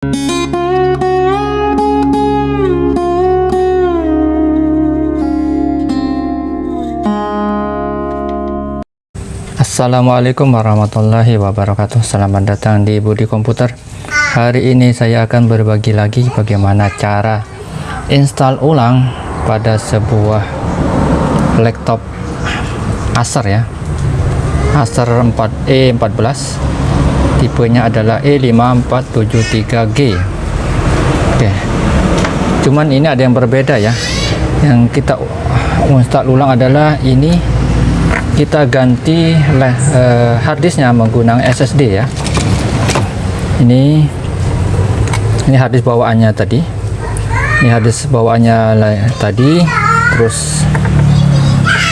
Assalamualaikum warahmatullahi wabarakatuh. Selamat datang di Budi Komputer. Hari ini saya akan berbagi lagi bagaimana cara install ulang pada sebuah laptop Acer ya. Acer 4E14 tipenya adalah E5473G Oke. Cuman ini ada yang berbeda ya. Yang kita install ulang adalah ini kita ganti uh, harddisknya menggunakan SSD ya. Ini ini harddisk bawaannya tadi. Ini harddisk bawaannya tadi. Terus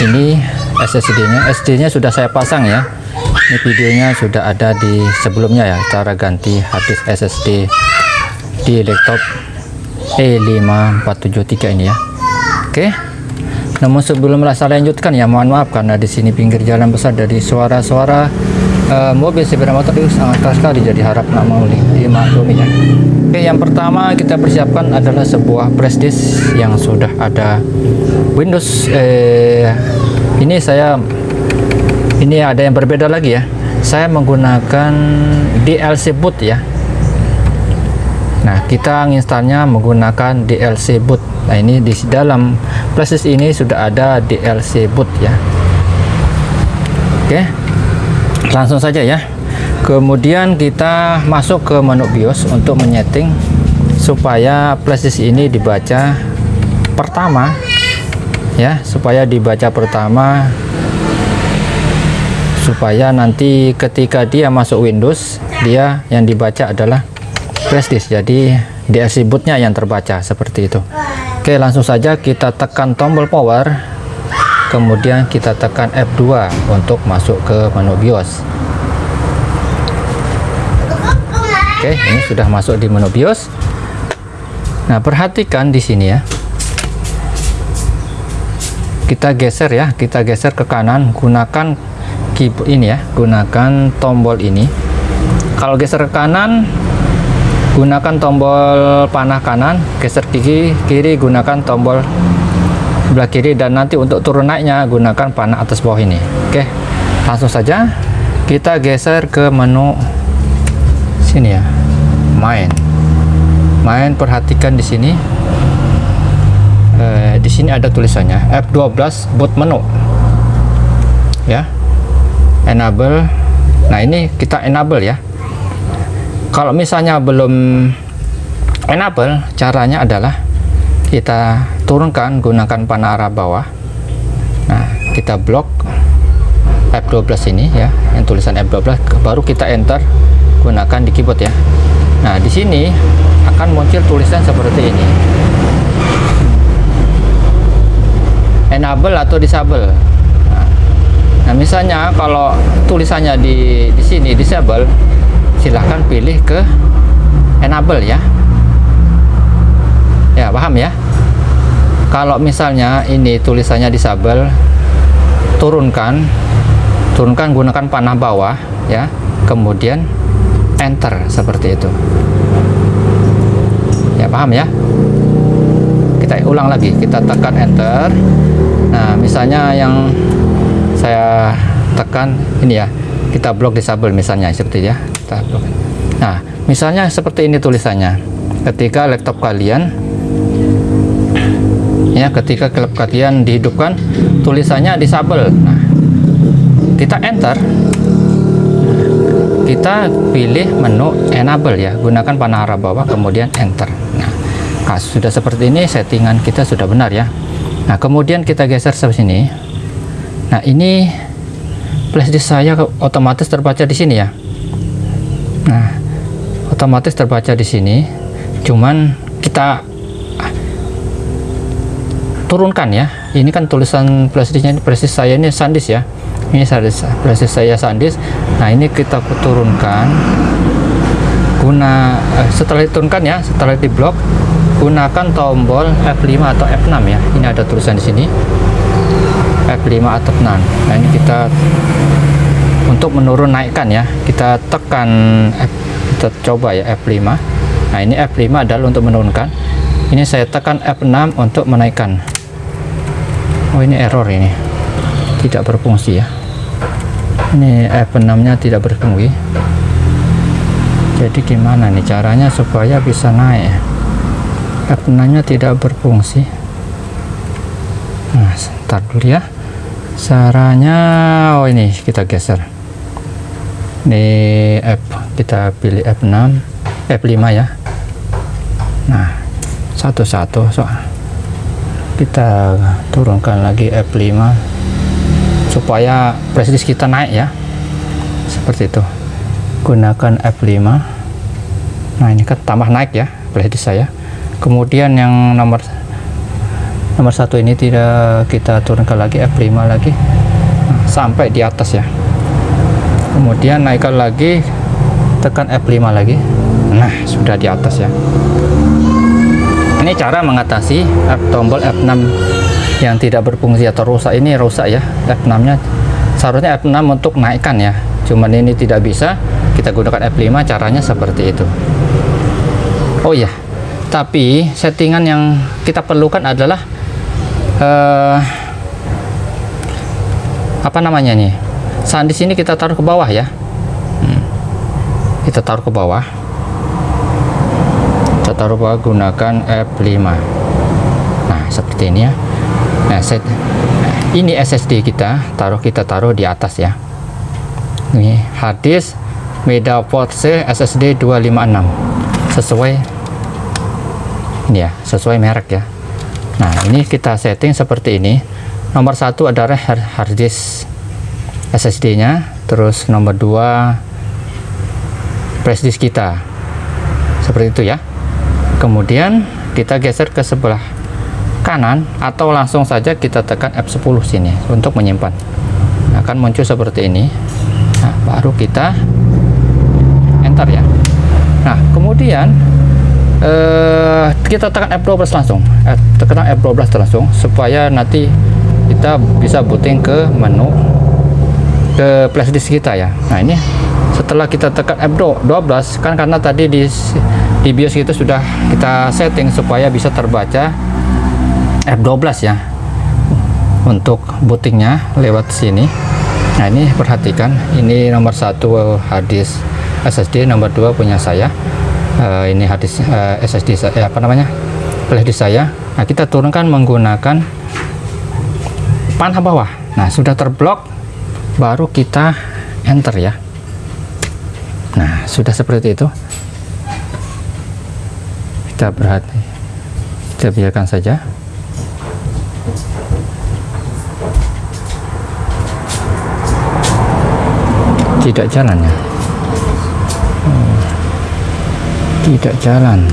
ini SSD nya SD nya sudah saya pasang ya ini videonya sudah ada di sebelumnya ya cara ganti harddisk SSD di laptop E5473 ini ya oke. Namun sebelum saya lanjutkan ya mohon maaf karena di sini pinggir jalan besar dari suara-suara uh, mobil sepeda motor itu sangat keras sekali jadi harap nak mau dimaklumi ya. Oke yang pertama kita persiapkan adalah sebuah flash disk yang sudah ada Windows eh, ini saya ini ada yang berbeda lagi ya. Saya menggunakan DLC boot ya. Nah kita menginstalnya menggunakan DLC boot. Nah ini di dalam flash ini sudah ada DLC boot ya. Oke langsung saja ya. Kemudian kita masuk ke menu BIOS untuk menyeting supaya flash ini dibaca pertama ya supaya dibaca pertama supaya nanti ketika dia masuk Windows dia yang dibaca adalah disk. Jadi DLC bootnya yang terbaca seperti itu. Oke langsung saja kita tekan tombol power. Kemudian kita tekan F2 untuk masuk ke menu BIOS. Oke ini sudah masuk di menu BIOS. Nah perhatikan di sini ya. Kita geser ya kita geser ke kanan. Gunakan ini ya gunakan tombol ini. Kalau geser ke kanan gunakan tombol panah kanan geser kiri kiri gunakan tombol sebelah kiri dan nanti untuk turun naiknya gunakan panah atas bawah ini. Oke langsung saja kita geser ke menu sini ya main. Main perhatikan di sini. Eh, di sini ada tulisannya F12 boot menu. Ya enable. Nah ini kita enable ya. Kalau misalnya belum enable caranya adalah kita turunkan gunakan panah arah bawah. Nah kita blok F12 ini ya yang tulisan F12 baru kita enter gunakan di keyboard ya. Nah di sini akan muncul tulisan seperti ini. Enable atau disable nah misalnya kalau tulisannya di di sini disable silahkan pilih ke enable ya. Ya paham ya? Kalau misalnya ini tulisannya disable turunkan turunkan gunakan panah bawah ya kemudian enter seperti itu. Ya paham ya? Kita ulang lagi kita tekan enter. Nah misalnya yang saya tekan ini ya. Kita blok disable misalnya seperti ya. Kita blok. nah misalnya seperti ini tulisannya. Ketika laptop kalian ya ketika klub kalian dihidupkan tulisannya disable. Nah kita enter. Kita pilih menu enable ya. Gunakan panah arah bawah kemudian enter. Nah, nah sudah seperti ini settingan kita sudah benar ya. Nah kemudian kita geser ke sini nah ini flashdisk saya otomatis terbaca di sini ya. Nah otomatis terbaca di sini. Cuman kita turunkan ya. Ini kan tulisan flashdisknya flashdisk saya ini SanDisk ya. Ini flashdisk saya SanDisk. Nah ini kita turunkan. Guna eh, setelah diturunkan ya setelah diblok gunakan tombol F5 atau F6 ya. Ini ada tulisan di sini F5 atau 6 nah ini kita untuk menurun naikkan ya. Kita tekan F, kita coba ya F5 nah ini F5 adalah untuk menurunkan. Ini saya tekan F6 untuk menaikkan. Oh ini error ini. Tidak berfungsi ya. Ini F6 nya tidak berfungsi. Jadi gimana nih caranya supaya bisa naik F6 nya tidak berfungsi. Nah sebentar dulu ya caranya oh ini kita geser. Ini F kita pilih F6 F5 ya. Nah satu-satu so kita turunkan lagi F5 supaya prestis kita naik ya. Seperti itu. Gunakan F5 nah ini kan tambah naik ya prestis saya. Kemudian yang nomor nomor satu ini tidak kita turunkan lagi F5 lagi. Nah, sampai di atas ya. Kemudian naikkan lagi tekan F5 lagi. Nah sudah di atas ya. Ini cara mengatasi F tombol F6 yang tidak berfungsi atau rusak. Ini rusak ya F6 nya. Seharusnya F6 untuk naikkan ya. Cuman ini tidak bisa. Kita gunakan F5 caranya seperti itu. Oh ya tapi settingan yang kita perlukan adalah uh, apa namanya nih? Saat di sini kita taruh ke bawah ya. Hmm. kita taruh ke bawah. Kita taruh bawah gunakan F5 nah seperti ini ya. Nah set ini SSD kita taruh kita taruh di atas ya. Ini harddisk MediaPort C SSD 256 sesuai ini ya sesuai merek ya nah ini kita setting seperti ini. Nomor satu adalah harddisk SSD nya terus nomor dua flash disk kita. Seperti itu ya. Kemudian kita geser ke sebelah kanan atau langsung saja kita tekan F10 sini untuk menyimpan. Akan muncul seperti ini. Nah baru kita enter ya. Nah kemudian eh, kita tekan F12 langsung. Eh, tekan F12 langsung supaya nanti kita bisa booting ke menu ke flash disk kita ya. Nah ini setelah kita tekan F12 kan karena tadi di di BIOS kita sudah kita setting supaya bisa terbaca F12 ya untuk bootingnya lewat sini. Nah ini perhatikan ini nomor satu hadis SSD nomor dua punya saya uh, ini hadis uh, SSD saya apa namanya? Flash saya. Nah kita turunkan menggunakan panah bawah. Nah sudah terblok baru kita enter ya. Nah sudah seperti itu. Kita berhati kita biarkan saja. Tidak jalan ya hmm. Tidak jalan.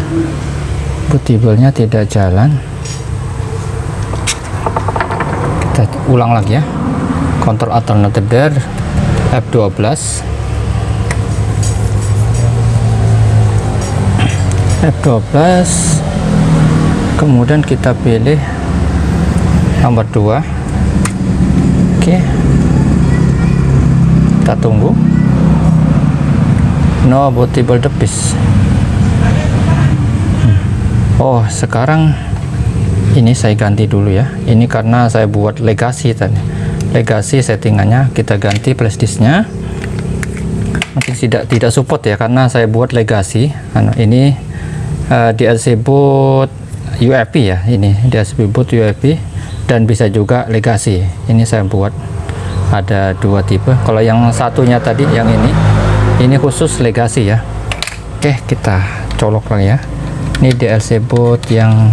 Bootable-nya tidak jalan. Kita ulang lagi ya. Kontrol alternatif there F12 F12 kemudian kita pilih nomor 2 oke. Kita tunggu. No bootable device hmm. Oh sekarang ini saya ganti dulu ya. Ini karena saya buat legasi tadi. Legasi settingannya kita ganti flash disknya. Mungkin tidak tidak support ya karena saya buat legasi. Ini uh, eh, DLC boot UEFI ya ini. DLC boot UEFI dan bisa juga legasi. Ini saya buat. Ada dua tipe. Kalau yang satunya tadi yang ini ini khusus legasi ya. Oke kita colok lagi ya ini DLC boot yang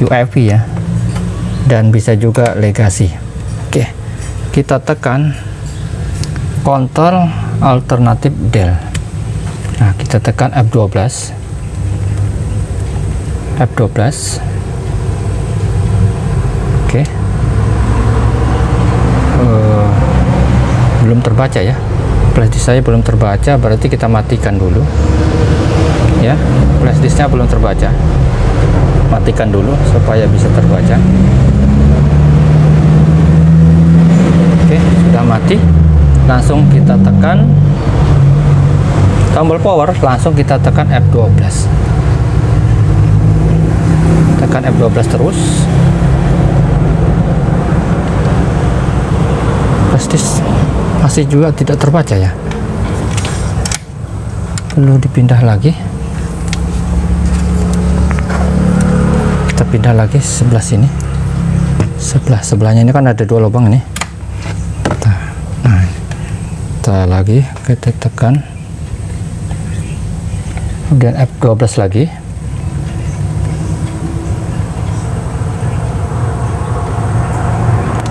UEFI ya. Dan bisa juga legasi oke kita tekan kontrol alternatif del nah kita tekan F12 F12 oke. Uh, belum terbaca ya. Flash saya belum terbaca berarti kita matikan dulu ya. Flash disknya belum terbaca. Matikan dulu supaya bisa terbaca. Sudah mati. Langsung kita tekan tombol power. Langsung kita tekan F12 F12 terus. Flash masih juga tidak terbaca ya. Perlu dipindah lagi pindah lagi sebelah sini. Sebelah sebelahnya ini kan ada dua lubang ini. Nah kita lagi kita tekan. Kemudian F12 lagi.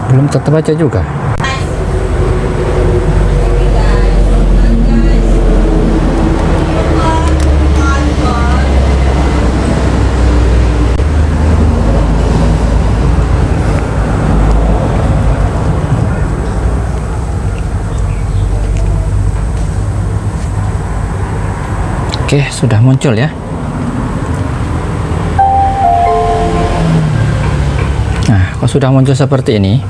Belum terbaca juga Oke, sudah muncul ya. Nah, kalau sudah muncul seperti ini,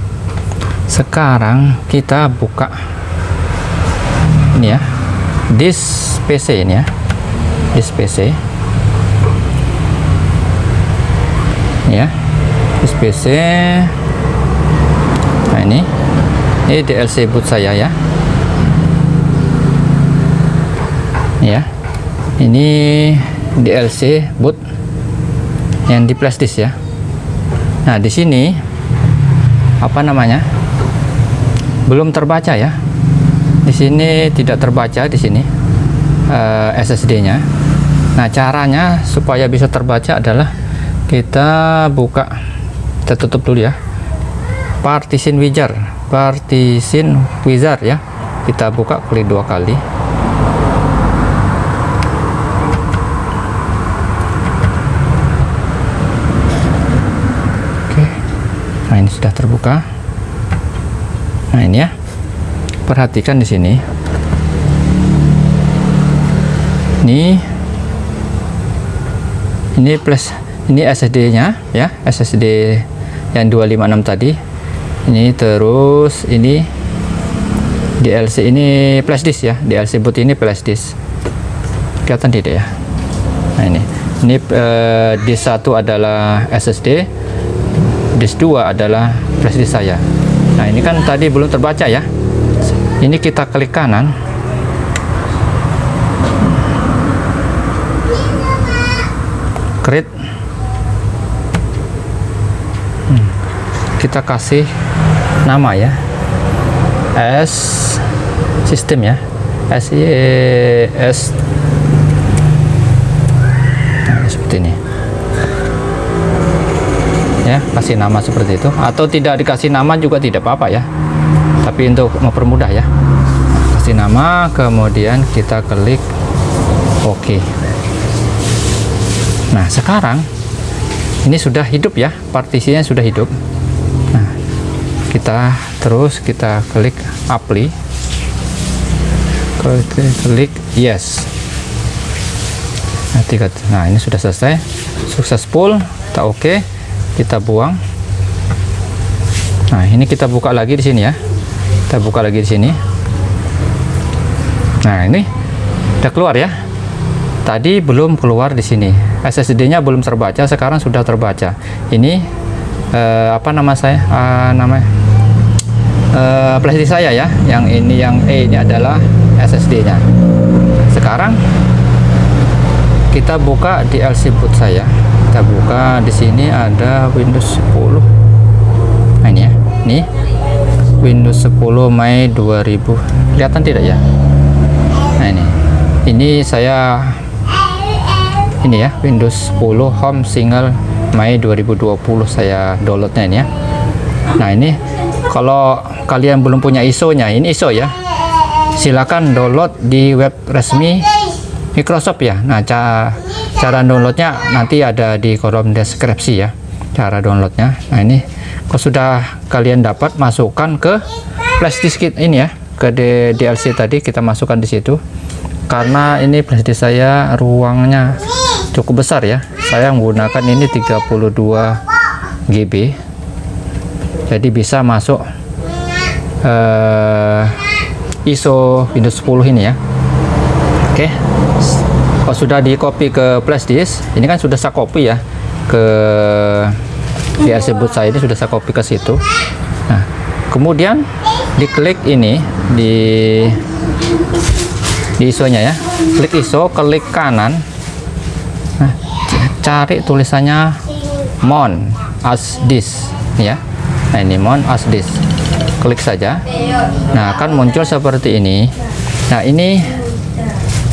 sekarang kita buka ini ya, disk PC ini ya, disk PC. Ini ya, disk PC. Nah ini, ini DLC boot saya ya. Ini ya ini DLC boot yang di flash disk ya. Nah di sini apa namanya belum terbaca ya. Di sini tidak terbaca di sini uh, eh, SSD nya nah caranya supaya bisa terbaca adalah kita buka kita tutup dulu ya. Partition wizard partition wizard ya. Kita buka klik dua kali nah ini sudah terbuka. Nah ini ya. Perhatikan di sini. Ini ini plus ini SSD nya ya. SSD yang 256 tadi. Ini terus ini DLC ini flash disk ya. DLC boot ini flash disk. Kelihatan tidak ya? Nah ini. Ini uh, disk satu adalah SSD disk 2 adalah flash saya. Nah ini kan tadi belum terbaca ya. Ini kita klik kanan. Create hmm. kita kasih nama ya. S sistem ya. S S. Nah, seperti ini ya kasih nama seperti itu. Atau tidak dikasih nama juga tidak apa-apa ya. Tapi untuk mempermudah ya. Kasih nama kemudian kita klik OK. Nah sekarang ini sudah hidup ya partisinya sudah hidup. Nah kita terus kita klik apply. Klik, yes. Nah, tiga, nah ini sudah selesai. Successful kita oke okay kita buang. Nah ini kita buka lagi di sini ya. Kita buka lagi di sini. Nah ini udah keluar ya. Tadi belum keluar di sini. SSD nya belum terbaca sekarang sudah terbaca. Ini eh, apa nama saya? Eh, namanya? Eh, flashdisk saya ya. Yang ini yang E ini adalah SSD nya sekarang kita buka di LC boot saya kita buka di sini ada Windows 10 nah ini ya. Ini Windows 10 Mei 2000 kelihatan tidak ya? Nah ini. Ini saya ini ya Windows 10 Home Single Mei 2020 saya downloadnya ini ya. Nah ini kalau kalian belum punya ISO nya ini ISO ya. Silakan download di web resmi Microsoft ya. Nah cara cara downloadnya nanti ada di kolom deskripsi ya cara downloadnya. Nah ini kalau sudah kalian dapat masukkan ke flash disk ini ya ke DLC tadi kita masukkan di situ. Karena ini flash disk saya ruangnya cukup besar ya. Saya menggunakan ini 32 GB jadi bisa masuk uh, ISO Windows 10 ini ya. Oke. okay kalau sudah di copy ke flash disk ini kan sudah saya copy ya ke DLC boot saya ini sudah saya copy ke situ nah kemudian diklik ini di di ISO-nya ya. Klik ISO, klik kanan. Nah, cari tulisannya mon as this ya. Nah, ini mon as this. Klik saja. Nah, akan muncul seperti ini. Nah, ini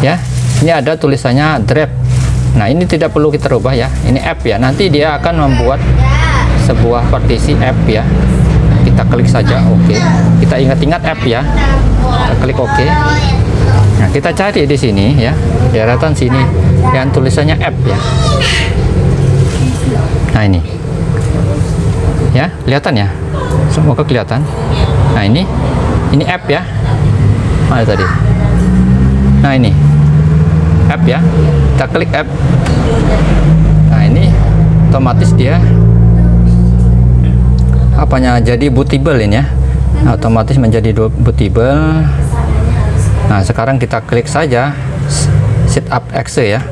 ya. Ini ada tulisannya draft. Nah, ini tidak perlu kita rubah ya. Ini app ya. Nanti dia akan membuat sebuah partisi app ya. Kita klik saja oke. Okay. Kita ingat-ingat app ya. Kita klik oke. Okay. Nah, kita cari di sini ya, di daratan sini yang tulisannya app ya. Nah, ini. Ya, kelihatan ya? Semoga kelihatan. Nah, ini. Ini app ya. Mana tadi? Nah, ini. App ya. Kita klik app. Nah, ini otomatis dia apanya jadi bootable ini ya. Otomatis menjadi bootable Nah, sekarang kita klik saja setup exe ya.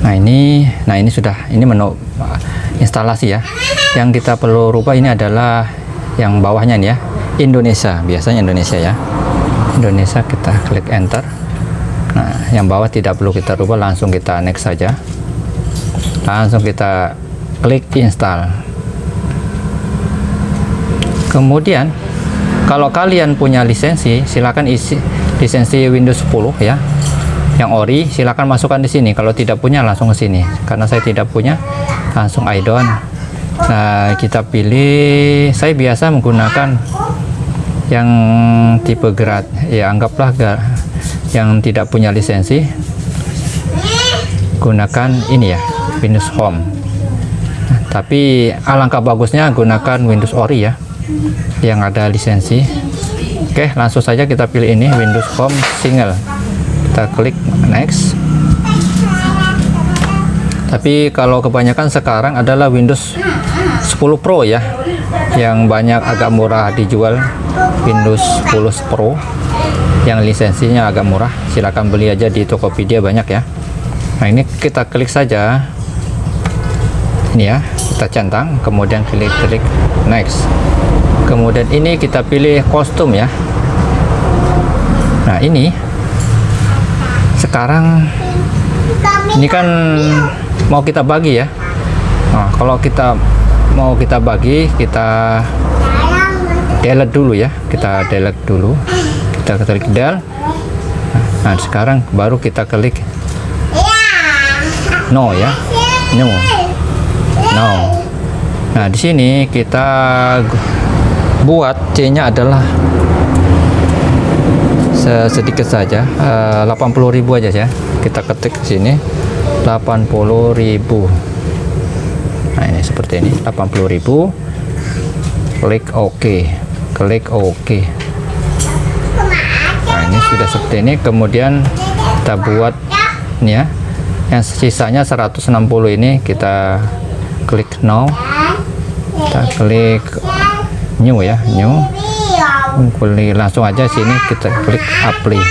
Nah, ini nah ini sudah ini menu instalasi ya. Yang kita perlu rubah ini adalah yang bawahnya nih ya. Indonesia, biasanya Indonesia ya. Indonesia kita klik enter. Nah, yang bawah tidak perlu kita rubah, langsung kita next saja. Langsung kita klik install. Kemudian kalau kalian punya lisensi silakan isi lisensi Windows 10 ya. Yang ori silakan masukkan di sini. Kalau tidak punya langsung ke sini. Karena saya tidak punya langsung I don't nah kita pilih saya biasa menggunakan yang tipe grad. Ya anggaplah yang tidak punya lisensi gunakan ini ya Windows Home. Tapi alangkah bagusnya gunakan Windows Ori ya yang ada lisensi. Oke langsung saja kita pilih ini Windows Home single. Kita klik next. Tapi kalau kebanyakan sekarang adalah Windows 10 Pro ya yang banyak agak murah dijual Windows 10 Pro yang lisensinya agak murah. Silahkan beli aja di Tokopedia banyak ya. Nah ini kita klik saja. Ini ya kita centang kemudian klik klik next. Kemudian ini kita pilih kostum ya. Nah ini sekarang ini kan mau kita bagi ya. Nah, kalau kita mau kita bagi kita delete dulu ya. Kita delete dulu kita klik del. Nah sekarang baru kita klik no ya. No. No. Nah di sini kita buat C nya adalah sedikit saja. Uh, 80.000 aja ya. Kita ketik sini. 80.000 nah ini seperti ini. 80.000 klik OK. Klik OK sudah seperti ini kemudian kita buat ini ya. Yang sisanya 160 ini kita klik now. Kita klik new ya new. Klik langsung aja sini kita klik apply.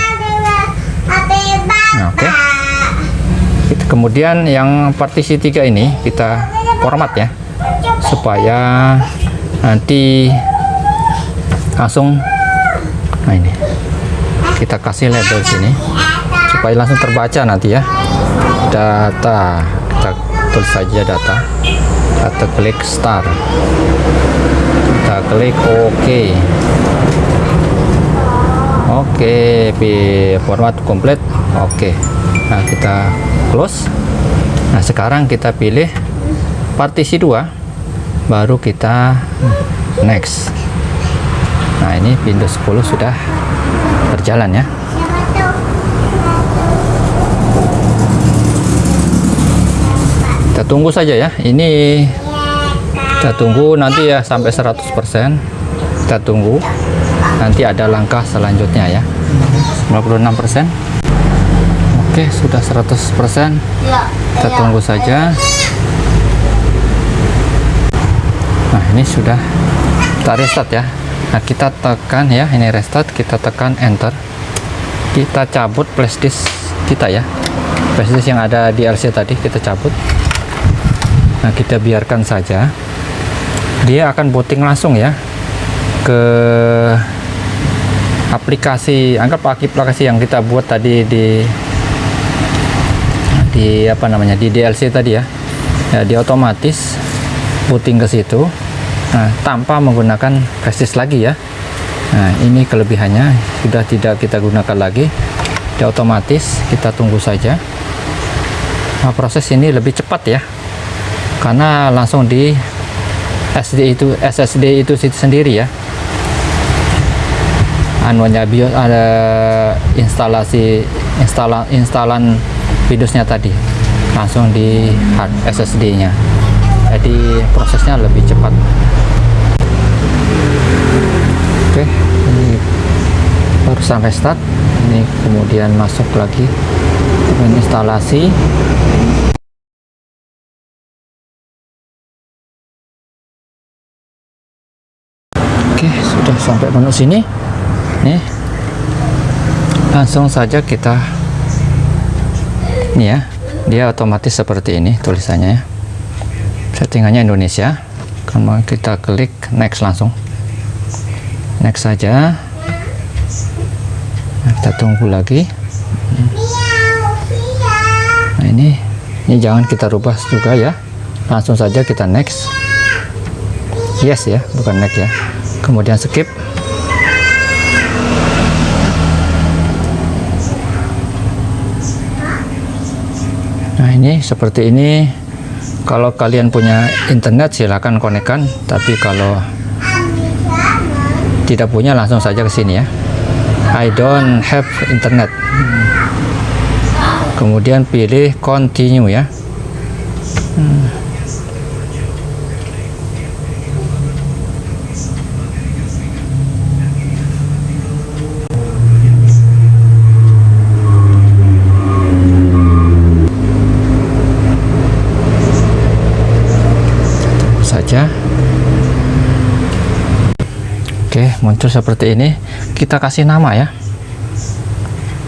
Nah, oke. Okay. kemudian yang partisi tiga ini kita format ya supaya nanti langsung nah ini kita kasih label sini. Supaya langsung terbaca nanti ya. Data. Kita tulis saja data. Atau klik start. Kita klik OK. Oke okay, format komplit. Oke okay. nah kita close. Nah sekarang kita pilih partisi 2 baru kita next. Nah ini Windows 10 sudah berjalan ya. Kita tunggu saja ya. Ini kita tunggu nanti ya sampai 100% kita tunggu. Nanti ada langkah selanjutnya ya. 96% oke sudah 100% kita tunggu saja. Nah ini sudah kita restart ya nah kita tekan ya ini restart kita tekan enter. Kita cabut flashdisk kita ya. Flash disk yang ada di LC tadi kita cabut. Nah kita biarkan saja. Dia akan booting langsung ya ke aplikasi anggap aplikasi yang kita buat tadi di di apa namanya di DLC tadi ya. Ya dia otomatis booting ke situ nah tanpa menggunakan disk lagi ya. Nah ini kelebihannya. Sudah tidak kita gunakan lagi. Dia otomatis kita tunggu saja. Nah, proses ini lebih cepat ya. Karena langsung di SD itu SSD itu sendiri ya. Anunya BIOS ada instalasi instalan instalan Windowsnya tadi. Langsung di hard SSD nya jadi prosesnya lebih cepat. Oke ini barusan restart ini kemudian masuk lagi instalasi oke sudah sampai menu sini. Nih langsung saja kita ini ya dia otomatis seperti ini tulisannya ya settingannya Indonesia. Kalau kita klik next langsung. Next saja. Nah, kita tunggu lagi. Nah ini ini jangan kita rubah juga ya. Langsung saja kita next. Yes ya bukan next ya. Kemudian skip. Nah ini seperti ini kalau kalian punya internet silahkan konekkan. Tapi kalau tidak punya langsung saja ke sini ya. I don't have internet. Kemudian pilih continue ya. Hmm. saja oke muncul seperti ini kita kasih nama ya.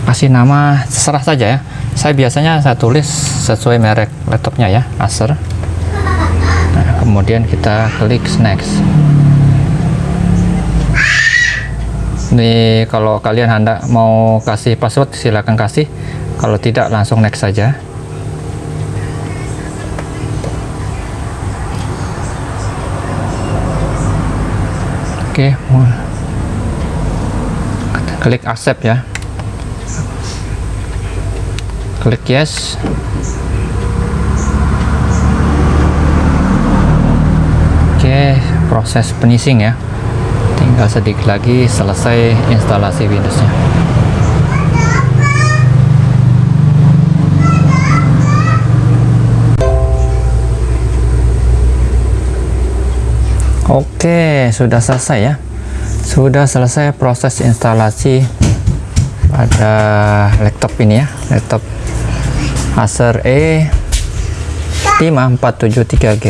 Kasih nama terserah saja ya. Saya biasanya saya tulis sesuai merek laptopnya ya Acer. Nah, kemudian kita klik next. Ini kalau kalian hendak mau kasih password silahkan kasih. Kalau tidak langsung next saja. Oke klik accept ya. Klik yes. Oke proses penyising ya. Tinggal sedikit lagi selesai instalasi Windowsnya. Oke, sudah selesai ya. Sudah selesai proses instalasi pada laptop ini ya, laptop Acer E5473G.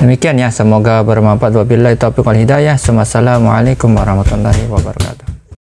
Demikian ya, semoga bermanfaat. Wabillahi taufiq wal hidayah. Wassalamualaikum warahmatullahi wabarakatuh.